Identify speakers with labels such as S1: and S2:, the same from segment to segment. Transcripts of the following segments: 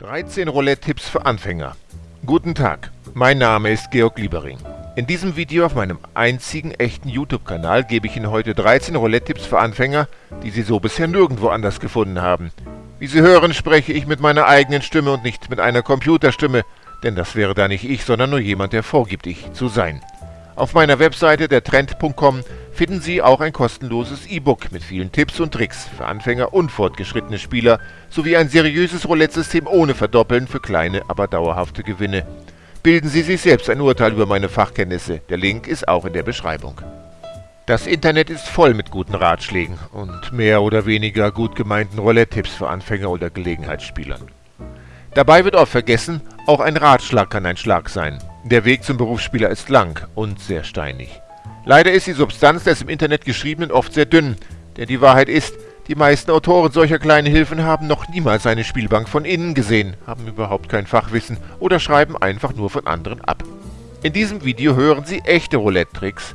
S1: 13 Roulette-Tipps für Anfänger. Guten Tag, mein Name ist Georg Liebering. In diesem Video auf meinem einzigen echten YouTube-Kanal gebe ich Ihnen heute 13 Roulette-Tipps für Anfänger, die Sie so bisher nirgendwo anders gefunden haben. Wie Sie hören, spreche ich mit meiner eigenen Stimme und nicht mit einer Computerstimme, denn das wäre da nicht ich, sondern nur jemand, der vorgibt, ich zu sein. Auf meiner Webseite dertrend.com finden Sie auch ein kostenloses E-Book mit vielen Tipps und Tricks für Anfänger und fortgeschrittene Spieler sowie ein seriöses Roulette-System ohne Verdoppeln für kleine, aber dauerhafte Gewinne. Bilden Sie sich selbst ein Urteil über meine Fachkenntnisse. Der Link ist auch in der Beschreibung. Das Internet ist voll mit guten Ratschlägen und mehr oder weniger gut gemeinten Roulette-Tipps für Anfänger oder Gelegenheitsspielern. Dabei wird oft vergessen, auch ein Ratschlag kann ein Schlag sein. Der Weg zum Berufsspieler ist lang und sehr steinig. Leider ist die Substanz des im Internet Geschriebenen oft sehr dünn, denn die Wahrheit ist, die meisten Autoren solcher kleinen Hilfen haben noch niemals eine Spielbank von innen gesehen, haben überhaupt kein Fachwissen oder schreiben einfach nur von anderen ab. In diesem Video hören Sie echte Roulette-Tricks,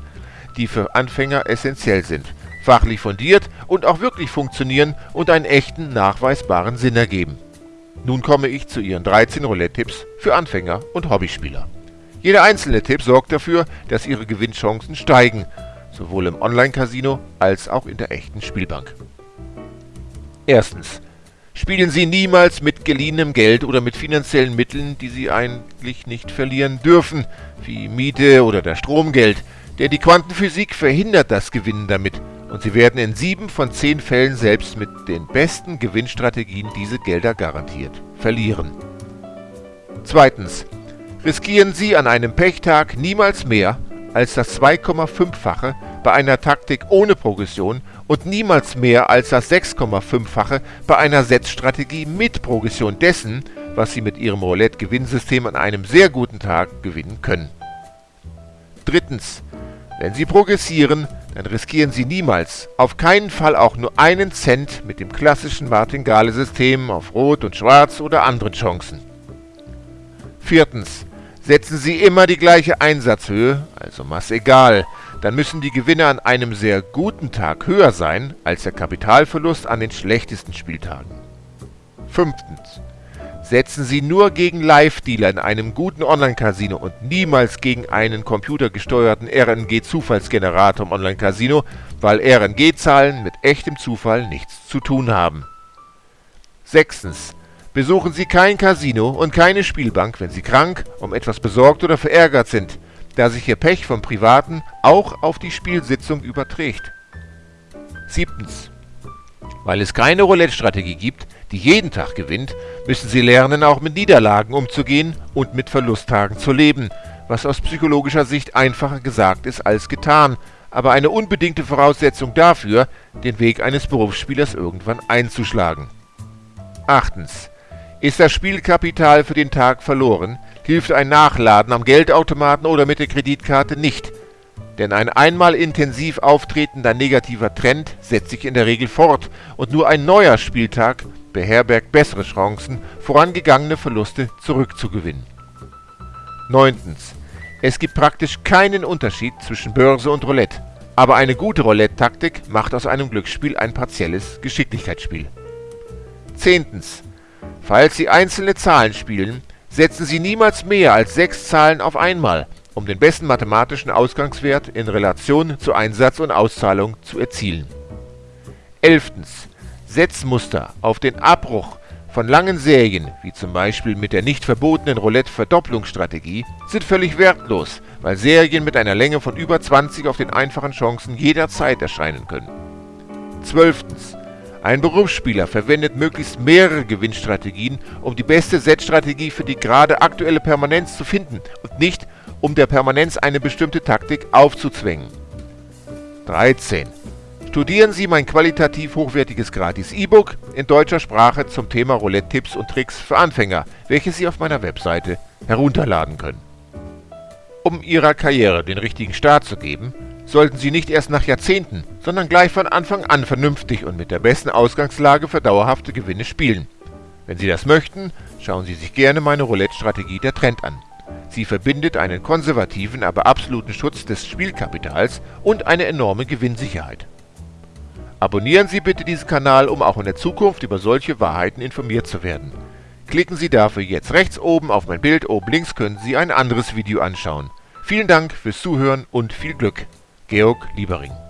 S1: die für Anfänger essentiell sind, fachlich fundiert und auch wirklich funktionieren und einen echten, nachweisbaren Sinn ergeben. Nun komme ich zu Ihren 13 Roulette-Tipps für Anfänger und Hobbyspieler. Jeder einzelne Tipp sorgt dafür, dass Ihre Gewinnchancen steigen, sowohl im Online-Casino als auch in der echten Spielbank. Erstens. Spielen Sie niemals mit geliehenem Geld oder mit finanziellen Mitteln, die Sie eigentlich nicht verlieren dürfen, wie Miete oder der Stromgeld, denn die Quantenphysik verhindert das Gewinnen damit und Sie werden in sieben von zehn Fällen selbst mit den besten Gewinnstrategien diese Gelder garantiert verlieren. Zweitens. Riskieren Sie an einem Pechtag niemals mehr als das 2,5-fache bei einer Taktik ohne Progression und niemals mehr als das 6,5-fache bei einer Setzstrategie mit Progression dessen, was Sie mit Ihrem Roulette-Gewinnsystem an einem sehr guten Tag gewinnen können. Drittens. Wenn Sie progressieren, dann riskieren Sie niemals, auf keinen Fall auch nur einen Cent mit dem klassischen Martingale-System auf Rot und Schwarz oder anderen Chancen. Viertens. Setzen Sie immer die gleiche Einsatzhöhe, also Masse egal, dann müssen die Gewinne an einem sehr guten Tag höher sein als der Kapitalverlust an den schlechtesten Spieltagen. Fünftens. Setzen Sie nur gegen Live-Dealer in einem guten Online-Casino und niemals gegen einen computergesteuerten RNG-Zufallsgenerator im Online-Casino, weil RNG-Zahlen mit echtem Zufall nichts zu tun haben. Sechstens. Besuchen Sie kein Casino und keine Spielbank, wenn Sie krank, um etwas besorgt oder verärgert sind, da sich Ihr Pech vom Privaten auch auf die Spielsitzung überträgt. 7. Weil es keine Roulette-Strategie gibt, die jeden Tag gewinnt, müssen Sie lernen, auch mit Niederlagen umzugehen und mit Verlusttagen zu leben, was aus psychologischer Sicht einfacher gesagt ist als getan, aber eine unbedingte Voraussetzung dafür, den Weg eines Berufsspielers irgendwann einzuschlagen. 8. Ist das Spielkapital für den Tag verloren, hilft ein Nachladen am Geldautomaten oder mit der Kreditkarte nicht. Denn ein einmal intensiv auftretender negativer Trend setzt sich in der Regel fort und nur ein neuer Spieltag beherbergt bessere Chancen, vorangegangene Verluste zurückzugewinnen. 9. Es gibt praktisch keinen Unterschied zwischen Börse und Roulette, aber eine gute Roulette-Taktik macht aus einem Glücksspiel ein partielles Geschicklichkeitsspiel. 10. Falls Sie einzelne Zahlen spielen, setzen Sie niemals mehr als sechs Zahlen auf einmal, um den besten mathematischen Ausgangswert in Relation zu Einsatz und Auszahlung zu erzielen. 11. Setzmuster auf den Abbruch von langen Serien, wie zum Beispiel mit der nicht verbotenen Roulette-Verdopplungsstrategie, sind völlig wertlos, weil Serien mit einer Länge von über 20 auf den einfachen Chancen jederzeit erscheinen können. 12. Ein Berufsspieler verwendet möglichst mehrere Gewinnstrategien, um die beste Set-Strategie für die gerade aktuelle Permanenz zu finden und nicht, um der Permanenz eine bestimmte Taktik aufzuzwängen. 13. Studieren Sie mein qualitativ hochwertiges Gratis-E-Book in deutscher Sprache zum Thema Roulette-Tipps und Tricks für Anfänger, welches Sie auf meiner Webseite herunterladen können. Um Ihrer Karriere den richtigen Start zu geben, sollten Sie nicht erst nach Jahrzehnten, sondern gleich von Anfang an vernünftig und mit der besten Ausgangslage für dauerhafte Gewinne spielen. Wenn Sie das möchten, schauen Sie sich gerne meine Roulette-Strategie der Trend an. Sie verbindet einen konservativen, aber absoluten Schutz des Spielkapitals und eine enorme Gewinnsicherheit. Abonnieren Sie bitte diesen Kanal, um auch in der Zukunft über solche Wahrheiten informiert zu werden. Klicken Sie dafür jetzt rechts oben auf mein Bild, oben links können Sie ein anderes Video anschauen. Vielen Dank fürs Zuhören und viel Glück. Georg Liebering